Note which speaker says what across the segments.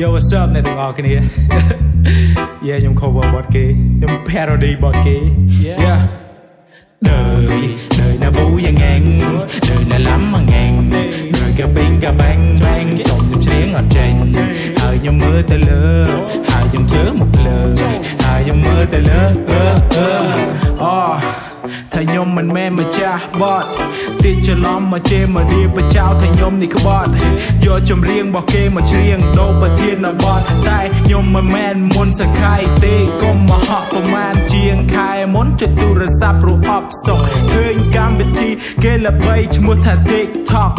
Speaker 1: Yo what's up អ្នកទាំងអស់គ្នា Yeah ខ្ញុំ cover បទគេខ្ញុំ parody បទគេ Yeah đời đời nó vui và ngang đời là lắm mà ngang đời cả pin cả bang bang chồng nhầm xén ở trên hơi nhom mưa tới lơ hai nhom chớ một lơ hai nhom mưa tới lơ ơ ơ oh ថាខ្ញុំមិនមែនម្ចាស់បតទីច្រឡំមកជេរមកឌីបចោថាខ្ញុំនេះក្បត់យកចម្រៀងរបស់គេមកច្រៀងដូរប្រធានបតតែខ្ញុំមិនមែនមុនសខៃទេកុំមកហក់ប្រមាណជាងខែមុនចុចទូរស័ព្ទរអបសុកឃើញកម្មវិធីគេល្បីឈ្មោះថា TikTok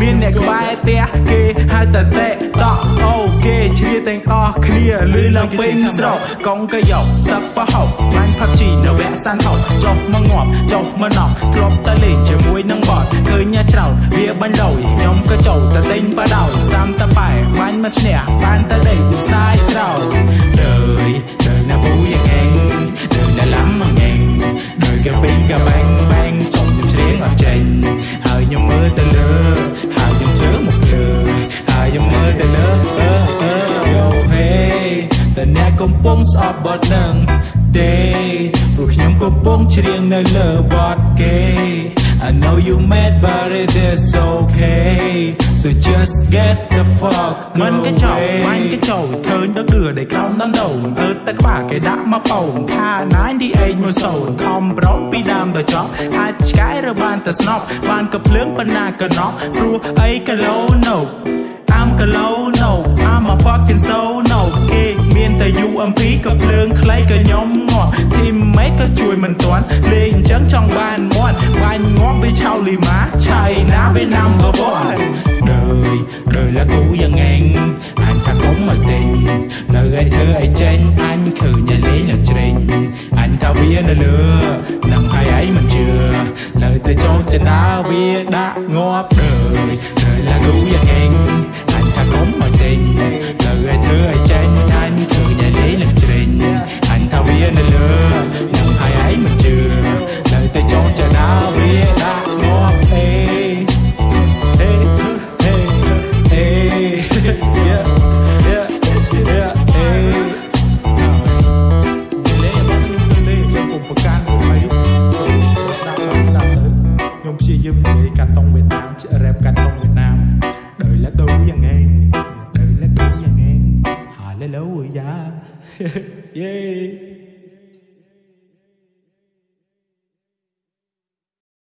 Speaker 1: មានអ្នកក្បែរផ្ទះគេហៅតែ TikTok អូគេជ្រាទាំងអស់គ្នាលឺឡើងពេញស្រុកកងកយកទឹកប្រហុកបាញ់ ផាប់ជីនៅវគ្គសានថោចុះមកងាប់ចុះមកណោះធ្លាប់តែលេងជាមួយនឹងបតឃើញញ៉ាច្រើនវាបាញ់ដោយខ្ញុំក៏ចូលតែទិញបដោយសាំតែបែបាញ់មកឈ្នះបានតែដេកយស្ដាយក្រោយ đời đời là vui và ngang đời là lắm mà ngang đời cả pin cả bang ពុងស្អប់បទនឹងទេព្រោះខ្ញុំកំពុងច្រៀងនៅលើបទគេ I know you mad but it is okay so just get the fuck មិនក៏ចោលបាញ់ក៏ចូលឃើញដល់គឺដែលក្រោមដំដូងទៅតែក្បាលគេដាក់មកប៉ោងថា98មួយសូនខំប្រងពីដើមដល់ចប់អាចឆ្កែរបានតែស្នប់បានកភ្លើងប៉ុណ្ណាក៏ណប់ព្រោះអីក៏លោណូ I'm Kalo no I'm a fucking soul no គេមាន តែ UMP ក៏ភ្លើងខ្លីក៏ខ្ញុំងាប់ teammate ក៏ជួយមិនទាន់លេងអញ្ចឹងចង់បានមាត់បាញ់ងាប់វាឆៅលីម៉ាឆៃណាវា number 1 đời đời là cũ và ngang anh ta cũng mà tình lời ai thơ ai tranh anh khử nhà lấy nhà trình anh ta bia nơi lừa nằm hai ấy mình chưa lời ta cho trên đá bia đã ngóp đời đời là cũ và ngang anh ta cũng mà tình lời 예.